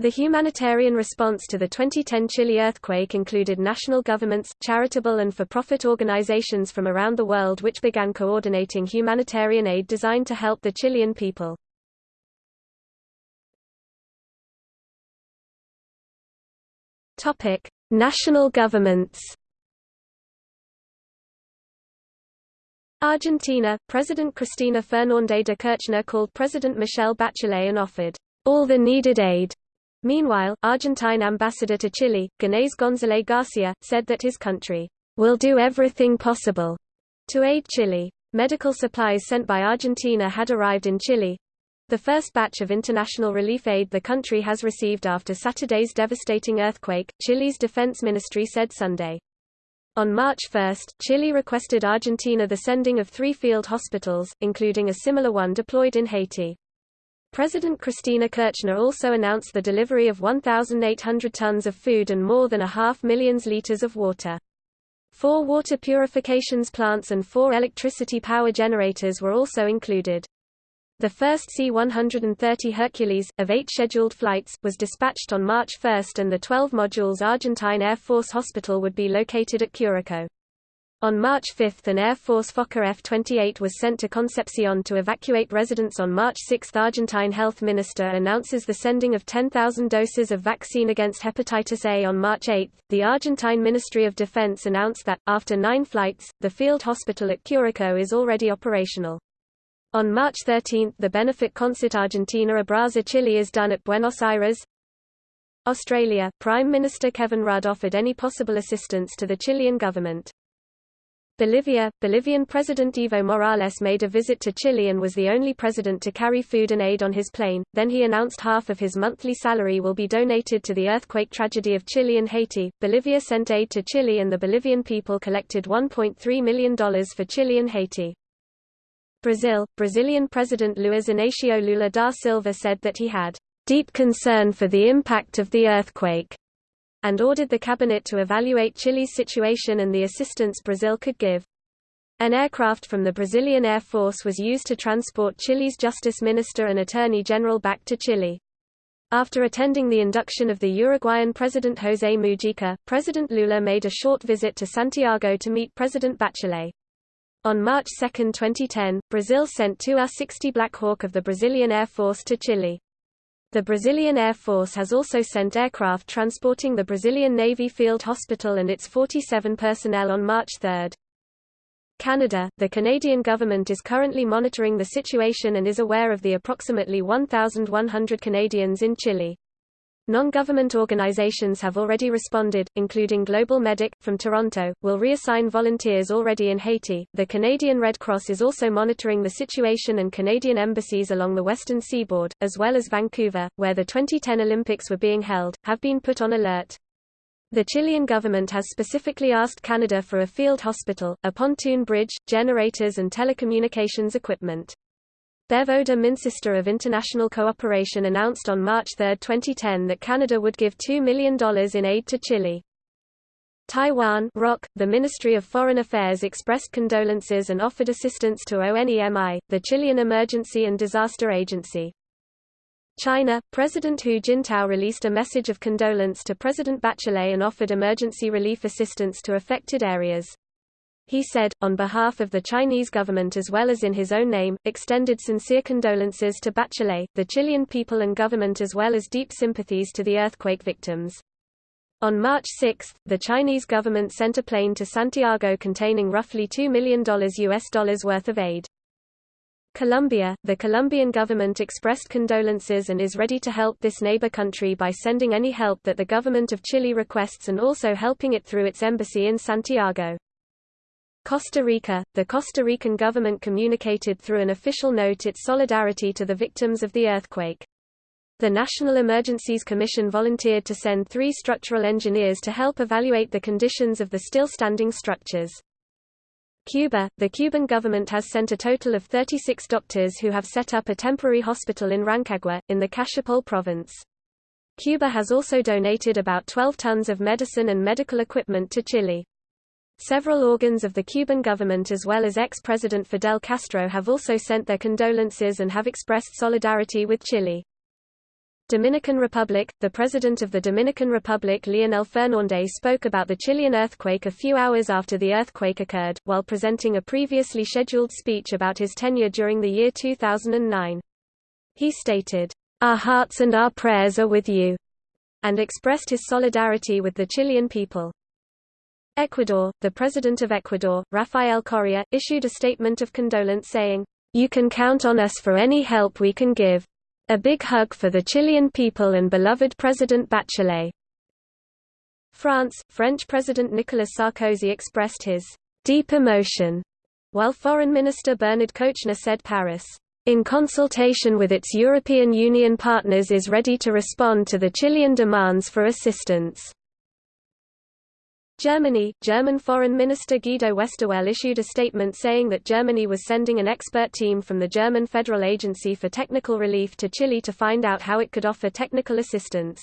The humanitarian response to the 2010 Chile earthquake included national governments, charitable and for-profit organizations from around the world which began coordinating humanitarian aid designed to help the Chilean people. Topic: National governments. Argentina, President Cristina Fernández de Kirchner called President Michelle Bachelet and offered all the needed aid Meanwhile, Argentine ambassador to Chile, Ginés González Garcia, said that his country will do everything possible to aid Chile. Medical supplies sent by Argentina had arrived in Chile, the first batch of international relief aid the country has received after Saturday's devastating earthquake, Chile's defense ministry said Sunday. On March 1, Chile requested Argentina the sending of three field hospitals, including a similar one deployed in Haiti. President Cristina Kirchner also announced the delivery of 1,800 tons of food and more than a half million litres of water. Four water purifications plants and four electricity power generators were also included. The first C-130 Hercules, of eight scheduled flights, was dispatched on March 1 and the 12 modules Argentine Air Force Hospital would be located at Curico. On March 5 an Air Force Fokker F-28 was sent to Concepcion to evacuate residents on March 6 Argentine health minister announces the sending of 10,000 doses of vaccine against hepatitis A on March 8. The Argentine Ministry of Defense announced that, after nine flights, the field hospital at Curico is already operational. On March 13 the benefit concert Argentina Abraza Chile is done at Buenos Aires. Australia, Prime Minister Kevin Rudd offered any possible assistance to the Chilean government. Bolivia, Bolivian President Evo Morales made a visit to Chile and was the only president to carry food and aid on his plane, then he announced half of his monthly salary will be donated to the earthquake tragedy of Chile and Haiti. Bolivia sent aid to Chile and the Bolivian people collected $1.3 million for Chile and Haiti. Brazil, Brazilian President Luiz Inácio Lula da Silva said that he had deep concern for the impact of the earthquake and ordered the cabinet to evaluate Chile's situation and the assistance Brazil could give. An aircraft from the Brazilian Air Force was used to transport Chile's justice minister and attorney general back to Chile. After attending the induction of the Uruguayan President José Mujica, President Lula made a short visit to Santiago to meet President Bachelet. On March 2, 2010, Brazil sent two A-60 Black Hawk of the Brazilian Air Force to Chile. The Brazilian Air Force has also sent aircraft transporting the Brazilian Navy Field Hospital and its 47 personnel on March 3. Canada, the Canadian government is currently monitoring the situation and is aware of the approximately 1,100 Canadians in Chile. Non-government organizations have already responded, including Global Medic, from Toronto, will reassign volunteers already in Haiti. The Canadian Red Cross is also monitoring the situation and Canadian embassies along the western seaboard, as well as Vancouver, where the 2010 Olympics were being held, have been put on alert. The Chilean government has specifically asked Canada for a field hospital, a pontoon bridge, generators and telecommunications equipment. Bev Oda Minsister of International Cooperation announced on March 3, 2010 that Canada would give $2 million in aid to Chile. Taiwan ROC, the Ministry of Foreign Affairs expressed condolences and offered assistance to ONEMI, the Chilean Emergency and Disaster Agency. China, President Hu Jintao released a message of condolence to President Bachelet and offered emergency relief assistance to affected areas. He said, on behalf of the Chinese government as well as in his own name, extended sincere condolences to Bachelet, the Chilean people and government as well as deep sympathies to the earthquake victims. On March 6, the Chinese government sent a plane to Santiago containing roughly $2 million US dollars worth of aid. Colombia, the Colombian government expressed condolences and is ready to help this neighbor country by sending any help that the government of Chile requests and also helping it through its embassy in Santiago. Costa Rica, the Costa Rican government communicated through an official note its solidarity to the victims of the earthquake. The National Emergencies Commission volunteered to send three structural engineers to help evaluate the conditions of the still standing structures. Cuba, the Cuban government has sent a total of 36 doctors who have set up a temporary hospital in Rancagua, in the Cachapoal province. Cuba has also donated about 12 tons of medicine and medical equipment to Chile. Several organs of the Cuban government as well as ex-President Fidel Castro have also sent their condolences and have expressed solidarity with Chile. Dominican Republic The President of the Dominican Republic Leonel Fernández spoke about the Chilean earthquake a few hours after the earthquake occurred, while presenting a previously scheduled speech about his tenure during the year 2009. He stated, Our hearts and our prayers are with you, and expressed his solidarity with the Chilean people. Ecuador The President of Ecuador, Rafael Correa, issued a statement of condolence saying, You can count on us for any help we can give. A big hug for the Chilean people and beloved President Bachelet. France, French President Nicolas Sarkozy expressed his deep emotion, while Foreign Minister Bernard Kouchner said Paris, in consultation with its European Union partners is ready to respond to the Chilean demands for assistance. Germany, German Foreign Minister Guido Westerwelle issued a statement saying that Germany was sending an expert team from the German Federal Agency for Technical Relief to Chile to find out how it could offer technical assistance.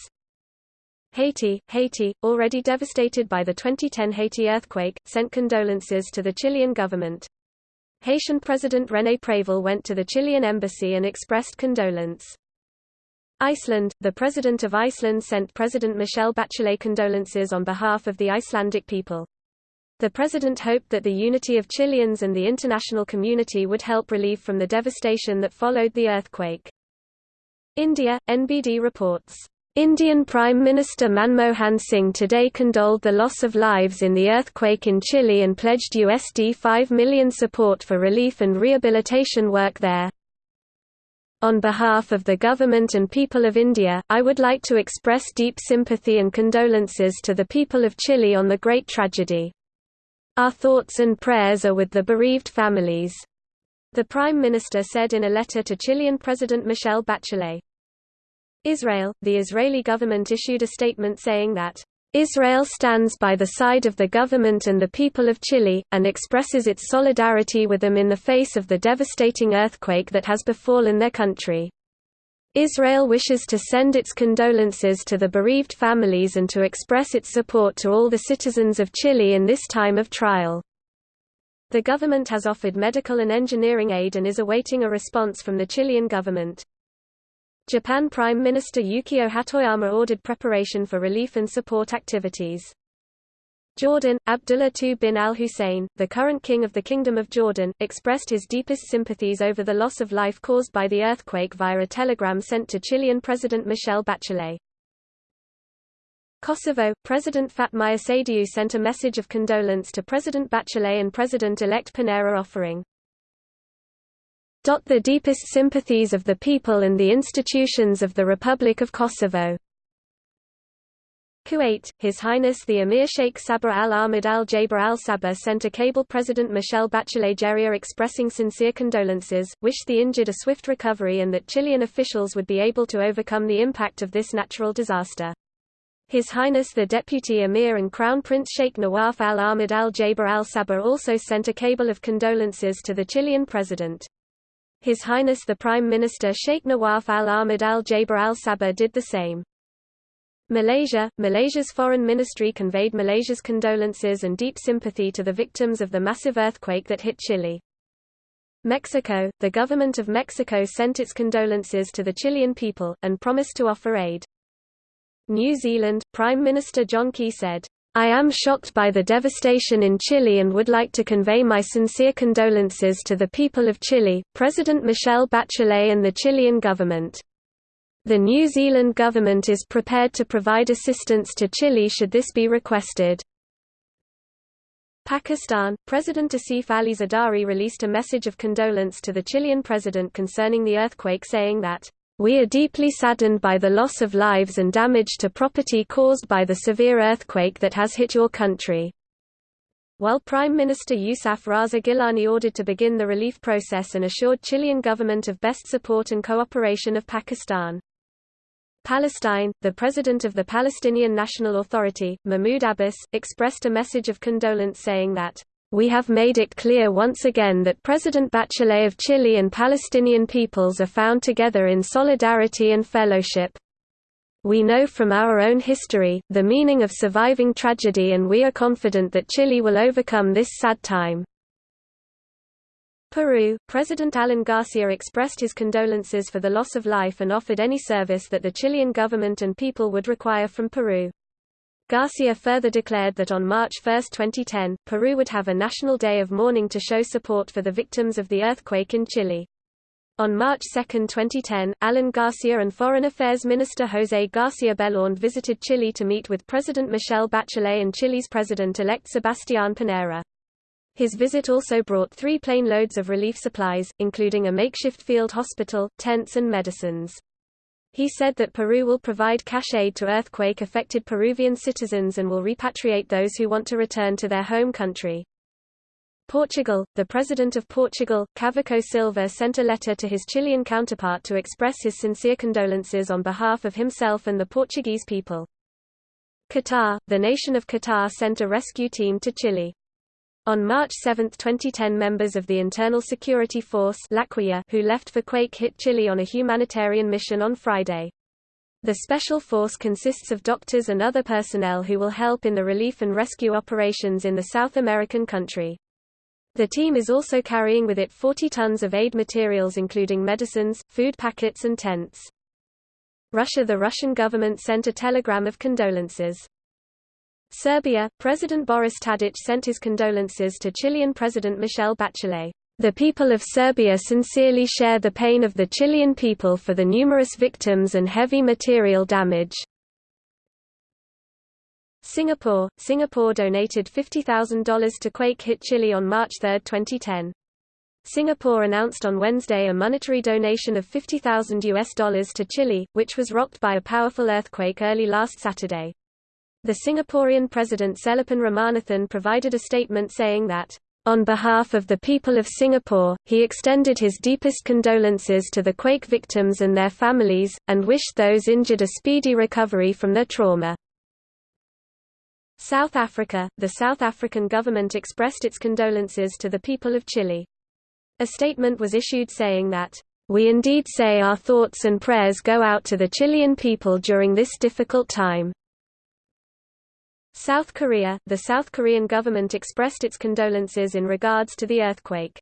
Haiti, Haiti, already devastated by the 2010 Haiti earthquake, sent condolences to the Chilean government. Haitian President René Préval went to the Chilean embassy and expressed condolence. Iceland, the President of Iceland sent President Michelle Bachelet condolences on behalf of the Icelandic people. The president hoped that the unity of Chileans and the international community would help relieve from the devastation that followed the earthquake. India, NBD reports. Indian Prime Minister Manmohan Singh today condoled the loss of lives in the earthquake in Chile and pledged USD 5 million support for relief and rehabilitation work there. On behalf of the government and people of India, I would like to express deep sympathy and condolences to the people of Chile on the great tragedy. Our thoughts and prayers are with the bereaved families. The Prime Minister said in a letter to Chilean President Michelle Bachelet. Israel, the Israeli government issued a statement saying that Israel stands by the side of the government and the people of Chile, and expresses its solidarity with them in the face of the devastating earthquake that has befallen their country. Israel wishes to send its condolences to the bereaved families and to express its support to all the citizens of Chile in this time of trial. The government has offered medical and engineering aid and is awaiting a response from the Chilean government. Japan Prime Minister Yukio Hatoyama ordered preparation for relief and support activities. Jordan, Abdullah II bin al-Hussein, the current king of the Kingdom of Jordan, expressed his deepest sympathies over the loss of life caused by the earthquake via a telegram sent to Chilean President Michelle Bachelet. Kosovo, President Fatmir Sejdiu sent a message of condolence to President Bachelet and President-elect Pinera offering, the deepest sympathies of the people and the institutions of the Republic of Kosovo. Kuwait, His Highness the Emir Sheikh Sabah al-Ahmad al-Jaber al-Sabah sent a cable President Michelle Bachelet Jeria expressing sincere condolences, wished the injured a swift recovery and that Chilean officials would be able to overcome the impact of this natural disaster. His Highness the Deputy Emir and Crown Prince Sheikh Nawaf al-Ahmad al-Jaber al-Sabah also sent a cable of condolences to the Chilean president. His Highness the Prime Minister Sheikh Nawaf al-Ahmad al-Jaber al-Sabah did the same. Malaysia Malaysia's foreign ministry conveyed Malaysia's condolences and deep sympathy to the victims of the massive earthquake that hit Chile. Mexico The government of Mexico sent its condolences to the Chilean people, and promised to offer aid. New Zealand Prime Minister John Key said, I am shocked by the devastation in Chile and would like to convey my sincere condolences to the people of Chile, President Michelle Bachelet and the Chilean government. The New Zealand government is prepared to provide assistance to Chile should this be requested. Pakistan, President Asif Ali Zardari released a message of condolence to the Chilean president concerning the earthquake saying that we are deeply saddened by the loss of lives and damage to property caused by the severe earthquake that has hit your country. While Prime Minister Yousaf Raza Gilani ordered to begin the relief process and assured Chilean government of best support and cooperation of Pakistan. Palestine, the president of the Palestinian National Authority, Mahmoud Abbas, expressed a message of condolence saying that we have made it clear once again that President Bachelet of Chile and Palestinian peoples are found together in solidarity and fellowship. We know from our own history, the meaning of surviving tragedy and we are confident that Chile will overcome this sad time. Peru, President Alan Garcia expressed his condolences for the loss of life and offered any service that the Chilean government and people would require from Peru. Garcia further declared that on March 1, 2010, Peru would have a national day of mourning to show support for the victims of the earthquake in Chile. On March 2, 2010, Alan Garcia and Foreign Affairs Minister José García Belaúnde visited Chile to meet with President Michelle Bachelet and Chile's President-elect Sebastián Pinera. His visit also brought three plane loads of relief supplies, including a makeshift field hospital, tents and medicines. He said that Peru will provide cash aid to earthquake-affected Peruvian citizens and will repatriate those who want to return to their home country. Portugal, the President of Portugal, Cavaco Silva sent a letter to his Chilean counterpart to express his sincere condolences on behalf of himself and the Portuguese people. Qatar, the nation of Qatar sent a rescue team to Chile. On March 7, 2010 members of the Internal Security Force who left for quake-hit Chile on a humanitarian mission on Friday. The special force consists of doctors and other personnel who will help in the relief and rescue operations in the South American country. The team is also carrying with it 40 tons of aid materials including medicines, food packets and tents. Russia The Russian government sent a telegram of condolences. Serbia, President Boris Tadic sent his condolences to Chilean President Michelle Bachelet. The people of Serbia sincerely share the pain of the Chilean people for the numerous victims and heavy material damage. Singapore Singapore donated $50,000 to quake-hit Chile on March 3, 2010. Singapore announced on Wednesday a monetary donation of $50,000 to Chile, which was rocked by a powerful earthquake early last Saturday. The Singaporean President Sellapan Ramanathan provided a statement saying that, "...on behalf of the people of Singapore, he extended his deepest condolences to the quake victims and their families, and wished those injured a speedy recovery from their trauma." South Africa, the South African government expressed its condolences to the people of Chile. A statement was issued saying that, "...we indeed say our thoughts and prayers go out to the Chilean people during this difficult time." South Korea, the South Korean government expressed its condolences in regards to the earthquake.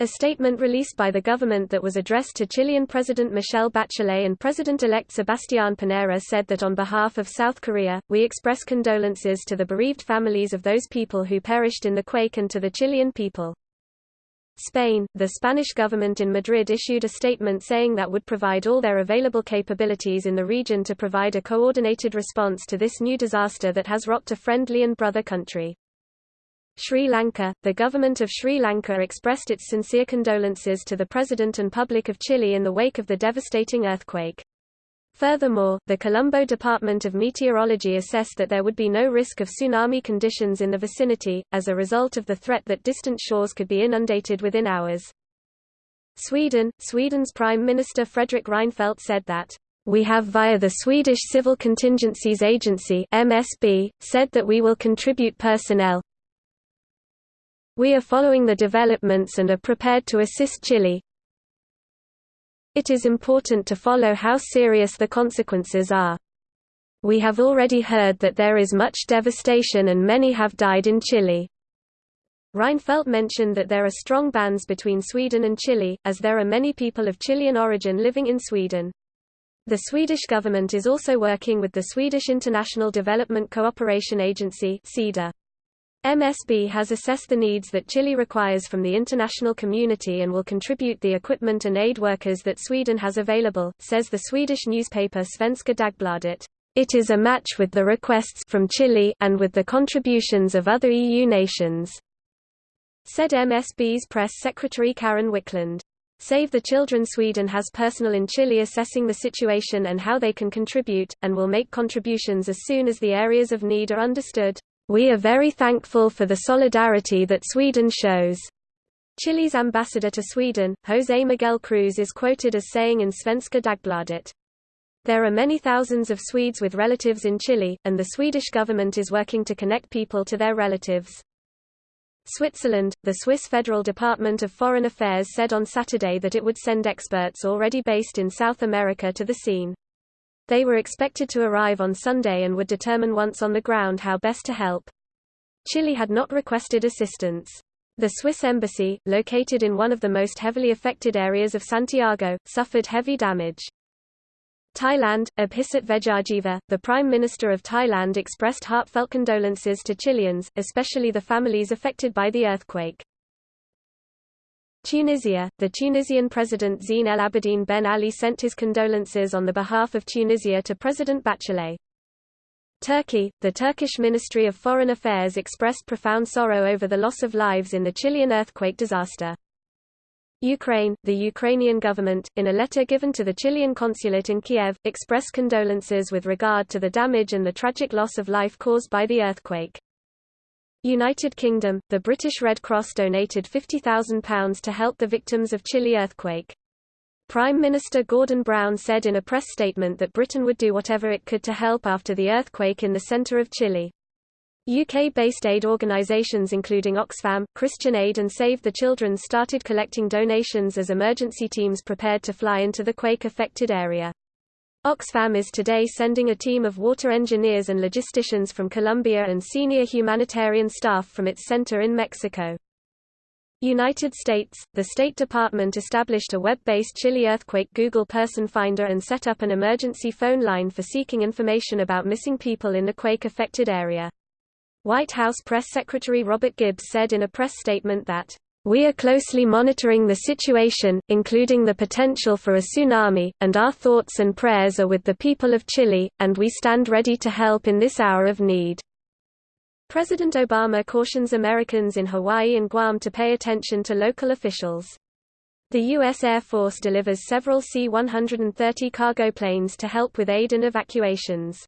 A statement released by the government that was addressed to Chilean President Michelle Bachelet and President-elect Sebastián Pinera said that on behalf of South Korea, we express condolences to the bereaved families of those people who perished in the quake and to the Chilean people. Spain, the Spanish government in Madrid issued a statement saying that would provide all their available capabilities in the region to provide a coordinated response to this new disaster that has rocked a friendly and brother country. Sri Lanka, the government of Sri Lanka expressed its sincere condolences to the President and public of Chile in the wake of the devastating earthquake. Furthermore, the Colombo Department of Meteorology assessed that there would be no risk of tsunami conditions in the vicinity, as a result of the threat that distant shores could be inundated within hours. Sweden, Sweden's Prime Minister Fredrik Reinfeldt said that, we have via the Swedish Civil Contingencies Agency MSB, said that we will contribute personnel, we are following the developments and are prepared to assist Chile. It is important to follow how serious the consequences are. We have already heard that there is much devastation and many have died in Chile. Reinfeldt mentioned that there are strong bands between Sweden and Chile, as there are many people of Chilean origin living in Sweden. The Swedish government is also working with the Swedish International Development Cooperation Agency (SIDA). MSB has assessed the needs that Chile requires from the international community and will contribute the equipment and aid workers that Sweden has available, says the Swedish newspaper Svenska Dagbladet. It is a match with the requests from Chile and with the contributions of other EU nations, said MSB's press secretary Karen Wiklund. Save the Children Sweden has personnel in Chile assessing the situation and how they can contribute, and will make contributions as soon as the areas of need are understood. We are very thankful for the solidarity that Sweden shows. Chile's ambassador to Sweden, José Miguel Cruz is quoted as saying in Svenska Dagbladet, There are many thousands of Swedes with relatives in Chile, and the Swedish government is working to connect people to their relatives. Switzerland, the Swiss Federal Department of Foreign Affairs said on Saturday that it would send experts already based in South America to the scene. They were expected to arrive on Sunday and would determine once on the ground how best to help. Chile had not requested assistance. The Swiss embassy, located in one of the most heavily affected areas of Santiago, suffered heavy damage. Thailand, Abhisit Vejjajiva, the Prime Minister of Thailand expressed heartfelt condolences to Chileans, especially the families affected by the earthquake. Tunisia, the Tunisian President Zine El Abidine Ben Ali sent his condolences on the behalf of Tunisia to President Bachelet. Turkey, the Turkish Ministry of Foreign Affairs expressed profound sorrow over the loss of lives in the Chilean earthquake disaster. Ukraine, the Ukrainian government, in a letter given to the Chilean consulate in Kiev, expressed condolences with regard to the damage and the tragic loss of life caused by the earthquake. United Kingdom, the British Red Cross donated £50,000 to help the victims of Chile earthquake. Prime Minister Gordon Brown said in a press statement that Britain would do whatever it could to help after the earthquake in the centre of Chile. UK-based aid organisations including Oxfam, Christian Aid and Save the Children started collecting donations as emergency teams prepared to fly into the quake-affected area. Oxfam is today sending a team of water engineers and logisticians from Colombia and senior humanitarian staff from its center in Mexico. United States, the State Department established a web-based Chile earthquake Google Person Finder and set up an emergency phone line for seeking information about missing people in the quake-affected area. White House Press Secretary Robert Gibbs said in a press statement that we are closely monitoring the situation, including the potential for a tsunami, and our thoughts and prayers are with the people of Chile, and we stand ready to help in this hour of need. President Obama cautions Americans in Hawaii and Guam to pay attention to local officials. The U.S. Air Force delivers several C-130 cargo planes to help with aid and evacuations.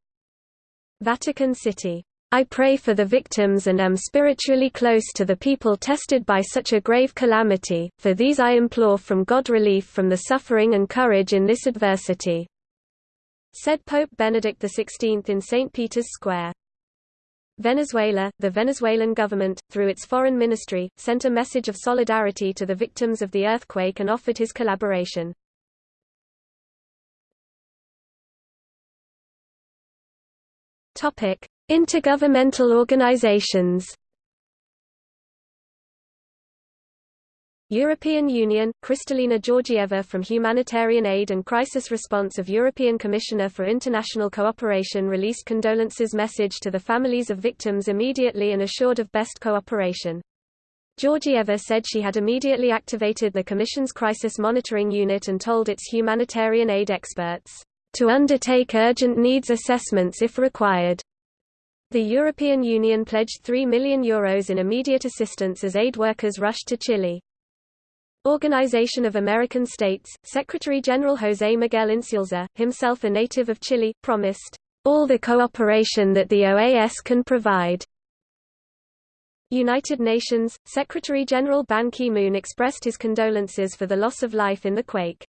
Vatican City I pray for the victims and am spiritually close to the people tested by such a grave calamity, for these I implore from God relief from the suffering and courage in this adversity." Said Pope Benedict XVI in St. Peter's Square. Venezuela, the Venezuelan government, through its foreign ministry, sent a message of solidarity to the victims of the earthquake and offered his collaboration. Topic: Intergovernmental organizations European Union, Kristalina Georgieva from Humanitarian Aid and Crisis Response of European Commissioner for International Cooperation released condolences message to the families of victims immediately and assured of best cooperation. Georgieva said she had immediately activated the Commission's Crisis Monitoring Unit and told its humanitarian aid experts, "...to undertake urgent needs assessments if required." The European Union pledged €3 million Euros in immediate assistance as aid workers rushed to Chile. Organization of American States, Secretary-General José Miguel Insulza, himself a native of Chile, promised, "...all the cooperation that the OAS can provide." United Nations, Secretary-General Ban Ki-moon expressed his condolences for the loss of life in the quake.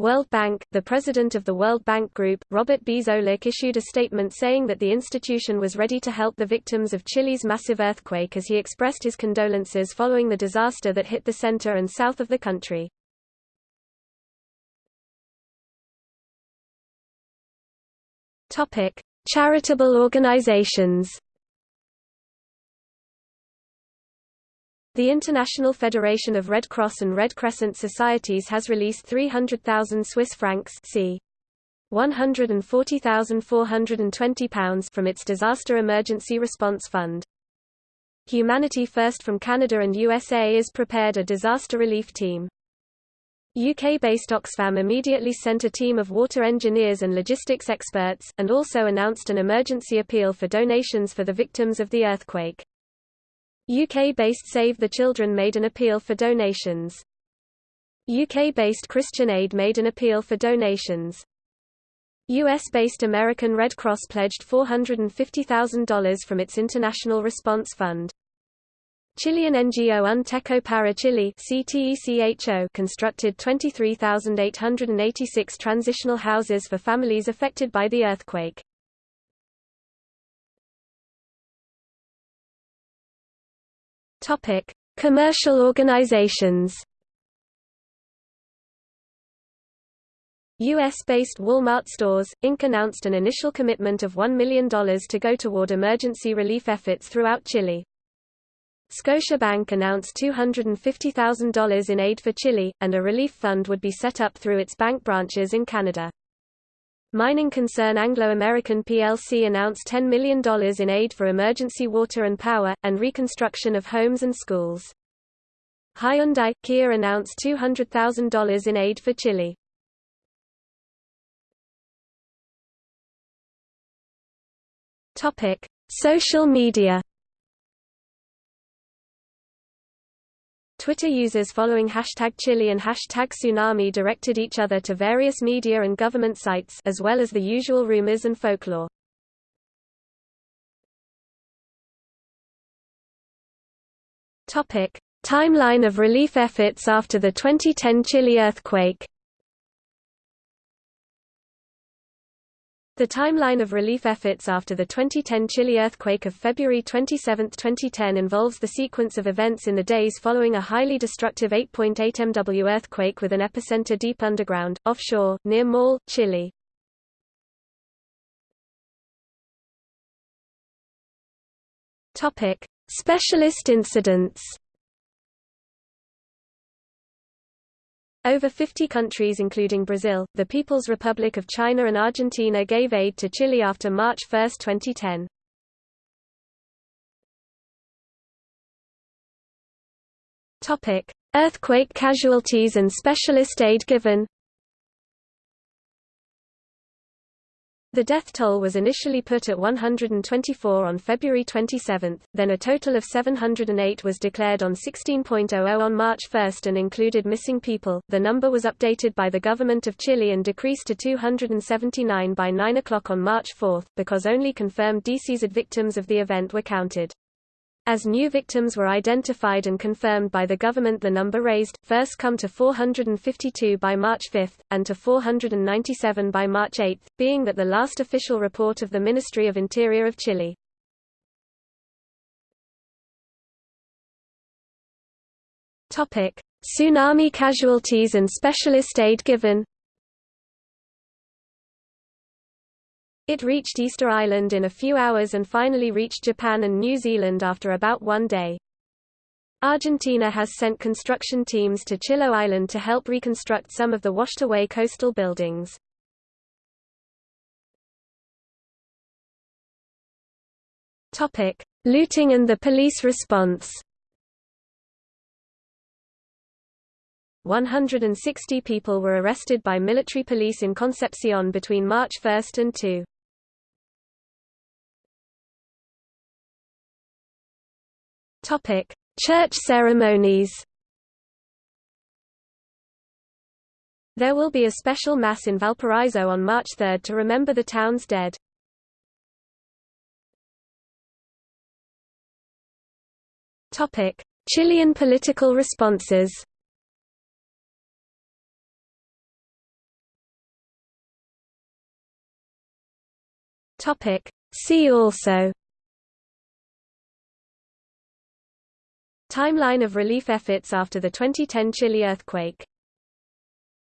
World Bank, the president of the World Bank Group, Robert B. Zoellick issued a statement saying that the institution was ready to help the victims of Chile's massive earthquake as he expressed his condolences following the disaster that hit the center and south of the country. Charitable organizations The International Federation of Red Cross and Red Crescent Societies has released 300,000 Swiss francs c. £140,420 from its Disaster Emergency Response Fund. Humanity First from Canada and USA is prepared a disaster relief team. UK-based Oxfam immediately sent a team of water engineers and logistics experts, and also announced an emergency appeal for donations for the victims of the earthquake. UK-based Save the Children made an appeal for donations. UK-based Christian Aid made an appeal for donations. US-based American Red Cross pledged $450,000 from its International Response Fund. Chilean NGO Un Techo para Chile constructed 23,886 transitional houses for families affected by the earthquake. Topic: Commercial organizations. U.S.-based Walmart Stores, Inc. announced an initial commitment of $1 million to go toward emergency relief efforts throughout Chile. Scotiabank announced $250,000 in aid for Chile, and a relief fund would be set up through its bank branches in Canada. Mining concern Anglo American plc announced $10 million in aid for emergency water and power, and reconstruction of homes and schools. Hyundai – Kia announced $200,000 in aid for Chile. Social media Twitter users following hashtag Chile and hashtag Tsunami directed each other to various media and government sites as well as the usual rumors and folklore. Timeline of relief efforts after the 2010 Chile earthquake The timeline of relief efforts after the 2010 Chile earthquake of February 27, 2010 involves the sequence of events in the days following a highly destructive 8.8 MW earthquake with an epicenter deep underground, offshore, near Maule, Chile. Specialist incidents Over 50 countries including Brazil, the People's Republic of China and Argentina gave aid to Chile after March 1, 2010. Topic: Earthquake casualties and specialist aid given The death toll was initially put at 124 on February 27, then a total of 708 was declared on 16.00 on March 1 and included missing people. The number was updated by the government of Chile and decreased to 279 by 9 o'clock on March 4, because only confirmed deceased victims of the event were counted. As new victims were identified and confirmed by the government the number raised, first come to 452 by March 5, and to 497 by March 8, being that the last official report of the Ministry of Interior of Chile. Tsunami casualties and specialist aid given It reached Easter Island in a few hours and finally reached Japan and New Zealand after about one day. Argentina has sent construction teams to Chiloé Island to help reconstruct some of the washed-away coastal buildings. Looting and the police response 160 people were arrested by military police in Concepcion between March 1 and 2. Topic: Church ceremonies. There will be a special mass in Valparaiso on March 3 to remember the town's dead. Topic: Chilean political responses. Topic: See also Timeline of relief efforts after the 2010 Chile earthquake